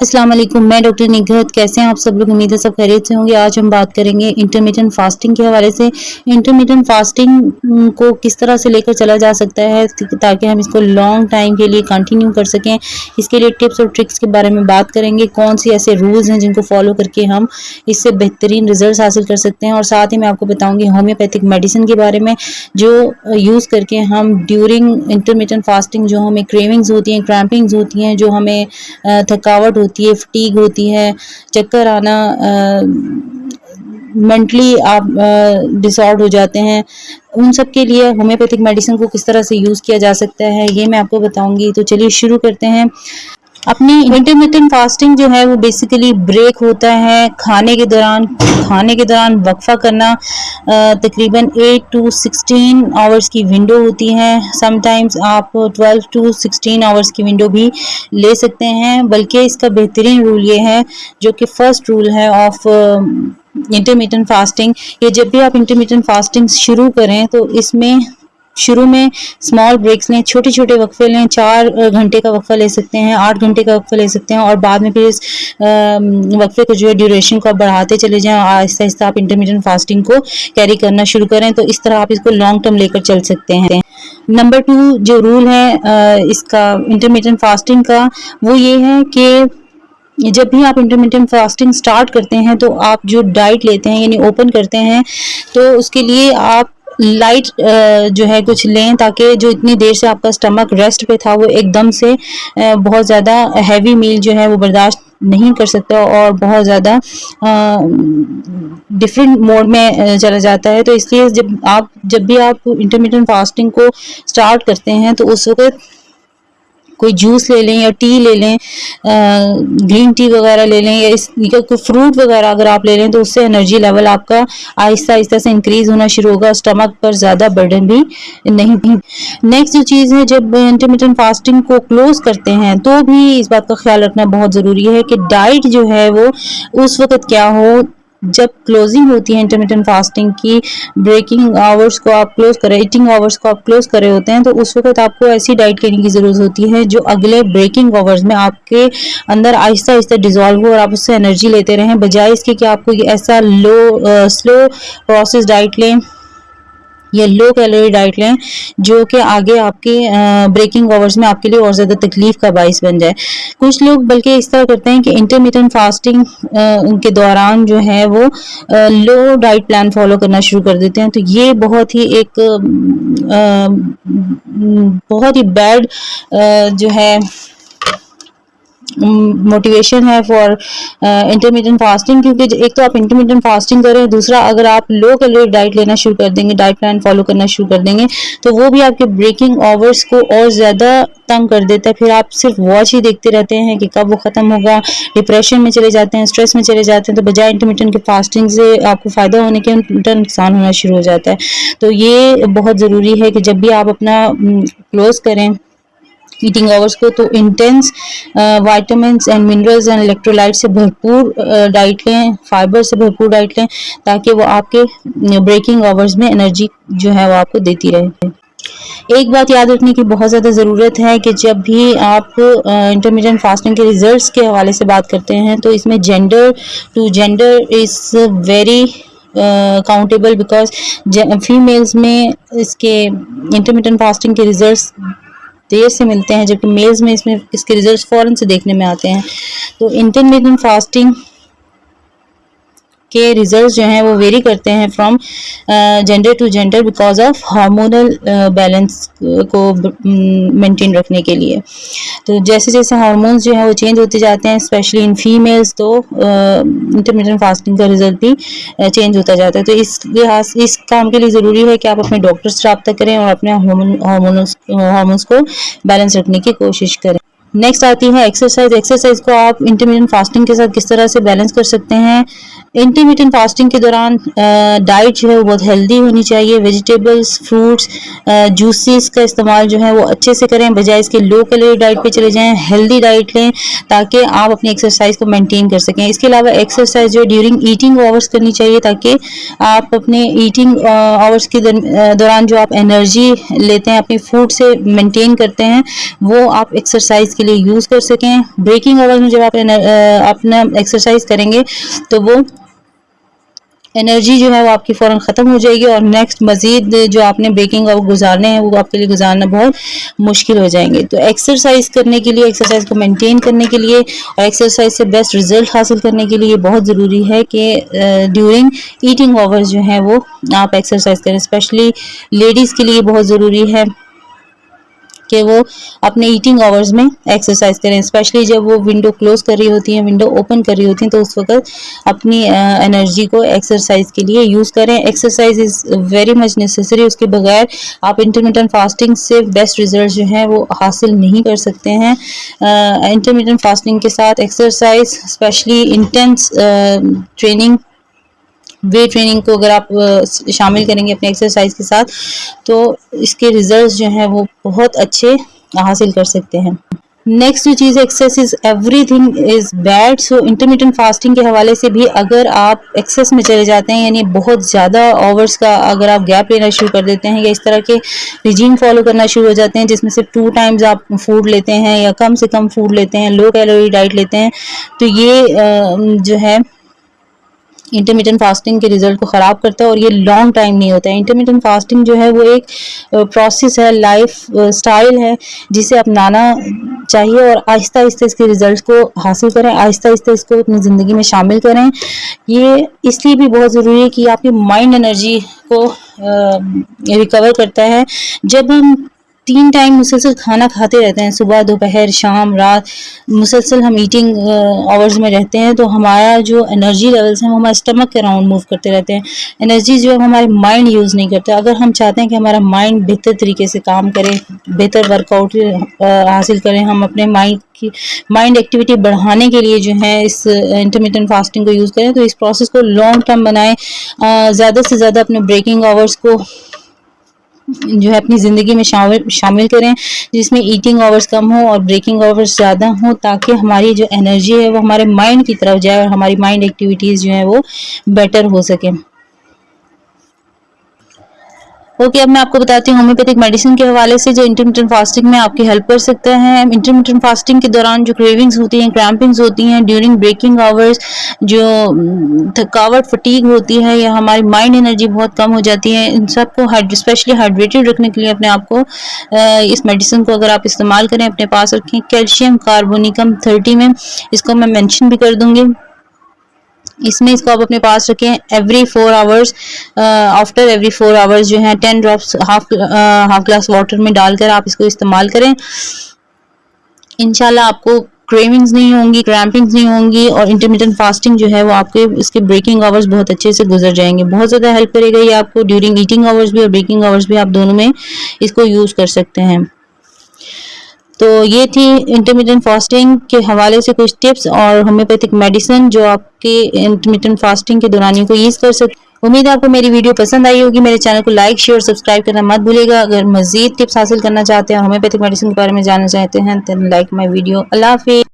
السلام علیکم، میں ڈاکٹر نگہت، کیسے ہیں؟ آپ سب لوگ امید ہے سب خیریت سے ہوں گے۔ آج ہم بات کریں گے انٹرمیڈنٹ فاسٹنگ کے حوالے سے۔ انٹرمیڈنٹ فاسٹنگ کو کس طرح سے لے کر چلا جا سکتا ہے تاکہ ہم اس کو لانگ ٹائم کے لیے کنٹینیو کر سکیں؟ اس کے لیے ٹپس اور ٹرکس کے بارے میں بات کریں گے۔ کون سی ایسے رولز ہیں جن کو فالو کر کے ہم اس سے بہترین ریزلٹس حاصل کر سکتے ہیں؟ اور ساتھ ہی میں آپ کو بتاؤں گی ہومیوپیتھک میڈیسن کے بارے میں، جو یوز کر کے ہم ڈیورنگ انٹرمیڈنٹ فاسٹنگ جو ہمیں کریونگز ہوتی ہیں کرامپنگز ہوتی ہیں، جو ہمیں تھکاوٹ ہوتی ہے فٹیگ ہوتی ہے، چکر آنا مینٹلی آپ ڈسآرڈ ہو جاتے ہیں۔ ان سب کے لیے ہومیوپیتھک میڈیسن کو کس طرح سے یوز کیا جا سکتا ہے، یہ میں آپ کو بتاؤں گی۔ تو چلیے، شروع کرتے ہیں۔ اپنی انٹرمیڈنٹ فاسٹنگ جو ہے وہ بیسیکلی بریک ہوتا ہے کھانے کے دوران، کھانے کے دوران وقفہ کرنا تقریباً ایٹ ٹو سکسٹین آورس کی ونڈو ہوتی ہے سم ٹائمز آپ ٹویلو ٹو سکسٹین آورس کی ونڈو بھی لے سکتے ہیں، بلکہ اس کا بہترین رول یہ ہے جو کہ فرسٹ رول ہے آف انٹرمیڈنٹ فاسٹنگ یہ جب بھی آپ انٹرمیڈنٹ فاسٹنگ شروع کریں تو اس میں شروع میں اسمال بریکس لیں، چھوٹے چھوٹے وقفے لیں، چار گھنٹے کا وقفہ لے سکتے ہیں، آٹھ گھنٹے کا وقفہ لے سکتے ہیں اور بعد میں پھر اس وقفے کو جو ہے ڈیوریشن کو آپ بڑھاتے چلے جائیں، آہستہ آہستہ آپ انٹرمیڈنٹ فاسٹنگ کو کیری کرنا شروع کریں تو اس طرح آپ اس کو لانگ ٹرم لے کر چل سکتے ہیں۔ نمبر ٹو جو رول ہے اس کا انٹرمیڈنٹ فاسٹنگ کا، وہ یہ ہے کہ جب بھی آپ انٹرمیڈنٹ فاسٹنگ سٹارٹ کرتے ہیں تو آپ جو ڈائٹ لیتے ہیں یعنی اوپن کرتے ہیں، تو اس کے لیے آپ لائٹ uh, جو ہے کچھ لیں تاکہ جو اتنی دیر سے آپ کا اسٹمک ریسٹ پہ تھا وہ ایک دم سے uh, بہت زیادہ ہیوی میل جو ہے وہ برداشت نہیں کر سکتا اور بہت زیادہ uh, ڈفرینٹ موڈ میں چلا جاتا ہے۔ تو اس لیے جب آپ، جب بھی آپ انٹرمیڈیٹ فاسٹنگ کو اسٹارٹ کرتے ہیں تو اس وقت کوئی جوس لے لیں یا ٹی لے لیں گرین ٹی وغیرہ لے لیں یا اس، یا کوئی فروٹ وغیرہ اگر آپ لے لیں تو اس سے انرجی لیول آپ کا آہستہ آہستہ سے انکریز ہونا شروع ہوگا، اسٹمک پر زیادہ برڈن بھی نہیں نیکسٹ جو چیز ہے، جب انٹرمیڈنٹ فاسٹنگ کو کلوز کرتے ہیں تو بھی اس بات کا خیال رکھنا بہت ضروری ہے کہ ڈائٹ جو ہے وہ اس وقت کیا ہو جب کلوزنگ ہوتی ہے انٹرمیڈنٹ فاسٹنگ کی بریکنگ آورس کو آپ کلوز کریں ایٹنگ آورس کو آپ کلوز کرے ہوتے ہیں، تو اس وقت آپ کو ایسی ڈائٹ کرنے کی ضرورت ہوتی ہے جو اگلے بریکنگ آورس میں آپ کے اندر آہستہ آہستہ ڈیزالو ہو اور آپ اس سے انرجی لیتے رہیں. بجائے اس کے کہ آپ کو ایسا لو سلو پروسیس ڈائٹ لیں یا لو کیلوری ڈائٹ لیں جو کہ آگے آپ کے بریکنگ آورس میں آپ کے لیے اور زیادہ تکلیف کا باعث بن جائے۔ کچھ لوگ بلکہ اس طرح کرتے ہیں کہ انٹرمیڈنٹ فاسٹنگ کے دوران جو ہے وہ لو ڈائٹ پلان فالو کرنا شروع کر دیتے ہیں۔ تو یہ بہت ہی ایک بہت ہی بیڈ جو ہے موٹیویشن ہے فار انٹرمیڈنٹ فاسٹنگ کیونکہ ایک تو آپ انٹرمیڈنٹ فاسٹنگ کریں، دوسرا اگر آپ لو کیلوری ڈائٹ لینا شروع کر دیں گے ڈائٹ پلان فالو کرنا شروع کر دیں گے، تو وہ بھی آپ کے بریکنگ آورس کو اور زیادہ تنگ کر دیتا ہے۔ پھر آپ صرف واچ ہی دیکھتے رہتے ہیں کہ کب وہ ختم ہوگا۔ ڈپریشن میں چلے جاتے ہیں اسٹریس میں چلے جاتے ہیں، تو بجائے انٹرمیڈنٹ کے فاسٹنگ سے آپ کو فائدہ ہونے کے نقصان ہونا شروع ہو جاتا ہے۔ تو یہ بہت ضروری ہے کہ جب بھی آپ اپنا کلوز کریں ایٹنگ آورس کو تو intense vitamins and minerals and electrolyte سے بھرپور ڈائٹ لیں فائبر سے بھرپور ڈائٹ لیں تاکہ وہ آپ کے بریکنگ آورس میں انرجی جو ہے وہ آپ کو دیتی رہے ایک بات یاد رکھنے کی بہت زیادہ ضرورت ہے کہ جب بھی آپ انٹرمیڈینٹ فاسٹنگ کے ریزلٹس کے حوالے سے بات کرتے ہیں تو اس میں gender to gender is very countable because females میں اس کے انٹرمیڈینٹ فاسٹنگ کے ریزلٹس دیر سے ملتے ہیں، جبکہ میلز میں اس میں اس کے ریزلٹس فوراً سے دیکھنے میں آتے ہیں۔ تو انٹرمیڈینٹ فاسٹنگ کے ریزلٹس جو ہیں وہ ویری کرتے ہیں from gender to gender because of hormonal balance کو مینٹین رکھنے کے لیے۔ تو جیسے جیسے ہارمونس جو ہیں وہ چینج ہوتے جاتے ہیں اسپیشلی ان فیمیلس تو انٹرمیڈینٹ فاسٹنگ کا رزلٹ بھی چینج ہوتا جاتا ہے۔ تو اس لحاظ اس کام کے لیے ضروری ہے کہ آپ اپنے ڈاکٹر سے رابطہ کریں اور اپنے ہارمونس کو بیلنس رکھنے کی کوشش کریں۔ نیکسٹ آتی ہے ایکسرسائز ایکسرسائز کو آپ انٹرمیڈینٹ فاسٹنگ کے ساتھ کس طرح سے بیلنس کر سکتے ہیں؟ انٹرمیڈینٹ فاسٹنگ کے دوران ڈائٹ جو ہے وہ بہت ہیلدی ہونی چاہیے. ویجیٹیبلس فروٹس جوسیز کا استعمال جو ہے وہ اچھے سے کریں، بجائے اس کے لو کیلوری ڈائٹ پہ چلے جائیں ہیلدی ڈائٹ لیں، تاکہ آپ اپنی ایکسرسائز کو مینٹین کر سکیں۔ اس کے علاوہ ایکسرسائز جو ہے ڈیورنگ ایٹنگ آورس کرنی چاہیے تاکہ آپ اپنے ایٹنگ آورس کے دوران جو آپ انرجی لیتے ہیں، اپنی فوڈ سے مینٹین کرتے ہیں، وہ آپ ایکسرسائز کے لیے یوز کر سکیں۔ بریکنگ آور میں جب آپ اپنا ایکسرسائز کریں گے تو وہ انرجی جو ہے وہ آپ کی فوراً ختم ہو جائے گی اور نیکسٹ مزید جو آپ نے بریکنگ اور گزارنے ہیں وہ آپ کے لیے گزارنا بہت مشکل ہو جائیں گے۔ تو ایکسرسائز کرنے کے لیے ایکسرسائز کو مینٹین کرنے کے لیے اور ایکسرسائز سے بیسٹ ریزلٹ حاصل کرنے کے لیے بہت ضروری ہے کہ ڈیورنگ ایٹنگ آورز جو ہیں وہ آپ ایکسرسائز کریں۔ اسپیشلی لیڈیز کے لیے بہت ضروری ہے۔ کہ وہ اپنے ایٹنگ آورز میں ایکسرسائز کریں۔ اسپیشلی جب وہ ونڈو کلوز کر رہی ہوتی ہیں ونڈو اوپن کر رہی ہوتی ہیں، تو اس وقت اپنی انرجی کو ایکسرسائز کے لیے یوز کریں۔ Exercise is very much necessary اس کے بغیر آپ انٹرمیٹن فاسٹنگ سے بیسٹ ریزلٹ جو ہیں وہ حاصل نہیں کر سکتے ہیں۔ انٹرمیٹن فاسٹنگ کے ساتھ exercise especially intense training weight training کو اگر آپ شامل کریں گے اپنے ایکسرسائز کے ساتھ، تو اس کے ریزلٹس جو ہیں وہ بہت اچھے حاصل کر سکتے ہیں۔ نیکسٹ جو چیز excess is everything is bad so intermittent fasting کے حوالے سے بھی اگر آپ ایکسیس میں چلے جاتے ہیں یعنی بہت زیادہ آورس کا اگر آپ گیپ لینا شروع کر دیتے ہیں یا اس طرح کے ریجیم فالو کرنا شروع ہو جاتے ہیں، جس میں صرف ٹو ٹائمز آپ فوڈ لیتے ہیں یا کم سے کم فوڈ لیتے ہیں لو کیلوری ڈائٹ لیتے ہیں، تو یہ جو ہے انٹرمیڈنٹ فاسٹنگ کے ریزلٹ کو خراب کرتا ہے اور یہ لانگ ٹائم نہیں ہوتا ہے۔ انٹرمیڈنٹ فاسٹنگ جو ہے وہ ایک uh, پروسیس ہے لائف سٹائل uh, ہے، جسے اپنانا چاہیے اور آہستہ آہستہ اس کے ریزلٹس کو حاصل کریں، آہستہ آہستہ اس کو اپنی زندگی میں شامل کریں۔ یہ اس لیے بھی بہت ضروری ہے کہ آپ کی مائنڈ انرجی کو uh, ریکور کرتا ہے۔ جب ہم تین ٹائم مسلسل کھانا کھاتے رہتے ہیں، صبح، دوپہر، شام، رات۔ مسلسل ہم ایٹنگ آورز میں رہتے ہیں، تو ہمارا جو انرجی لیولس ہیں، وہ ہمارے اسٹمک کے راؤنڈ موو کرتے رہتے ہیں۔ انرجی جو ہے ہمارے مائنڈ یوز نہیں کرتے اگر ہم چاہتے ہیں کہ ہمارا مائنڈ بہتر طریقے سے کام کرے، بہتر ورک آؤٹ حاصل کریں ہم اپنے مائنڈ کی مائنڈ ایکٹیویٹی بڑھانے کے لیے جو ہے، اس انٹرمیڈنٹ فاسٹنگ کو یوز کریں، تو اس پروسیس کو لانگ ٹرم بنائیں۔ زیادہ سے زیادہ اپنے بریکنگ آورس کو جو ہے اپنی زندگی میں شامل کریں، جس میں ایٹنگ آورز کم ہوں اور بریکنگ آورز زیادہ ہوں تاکہ ہماری جو انرجی ہے وہ ہمارے مائنڈ کی طرف جائے اور ہماری مائنڈ ایکٹیویٹیز جو ہیں وہ بیٹر ہو سکیں۔ اوکے اب میں آپ کو بتاتی ہوں ہومیوپیتھک میڈیسن کے حوالے سے جو انٹرمیٹنٹ فاسٹنگ میں آپ کی ہیلپ کر سکتا ہے انٹرمیٹنٹ فاسٹنگ کے دوران جو کریونگز ہوتی ہیں کریمپنگز ہوتی ہیں ڈیورنگ بریکنگ آورز جو تھکاوٹ فٹیگ ہوتی ہے یا ہماری مائنڈ انرجی بہت کم ہو جاتی ہے ان سب کو اسپیشلی ہائیڈریٹڈ رکھنے کے لیے اپنے آپ کو اس میڈیسن کو اگر آپ استعمال کریں اپنے پاس رکھیں کیلشیم کاربونیکم تھرٹی میں اس کو میں مینشن بھی کر دوں گی اس میں اس کو آپ اپنے پاس رکھیں. Every four hours after every four hours جو ہیں ten drops half half glass water میں ڈال کر آپ اس کو استعمال کریں. انشاءاللہ آپ کو کریونگز نہیں ہوں گی کریمپنگز نہیں ہوں گی اور انٹرمیڈنٹ فاسٹنگ جو ہے وہ آپ کے، اس کے بریکنگ آورز بہت اچھے سے گزر جائیں گے. بہت زیادہ ہیلپ کرے گا یہ آپ کو ڈیورنگ ایٹنگ آورز بھی اور بریکنگ آورز بھی آپ دونوں میں اس کو یوز کر سکتے ہیں. تو یہ تھی انٹرمیڈنٹ فاسٹنگ کے حوالے سے کچھ ٹپس اور ہومیوپیتھک میڈیسن جو آپ کے انٹرمیڈنٹ فاسٹنگ کے دورانی کو یوز کر سکتے امید ہے آپ کو میری ویڈیو پسند آئی ہوگی۔ میرے چینل کو لائک شیئر سبسکرائب کرنا مت بھولے گا۔ اگر مزید ٹپس حاصل کرنا چاہتے ہیں اور ہومیوپیتھک میڈیسن کے بارے میں جاننا چاہتے ہیں تو لائک مائی ویڈیو اللہ حافظ۔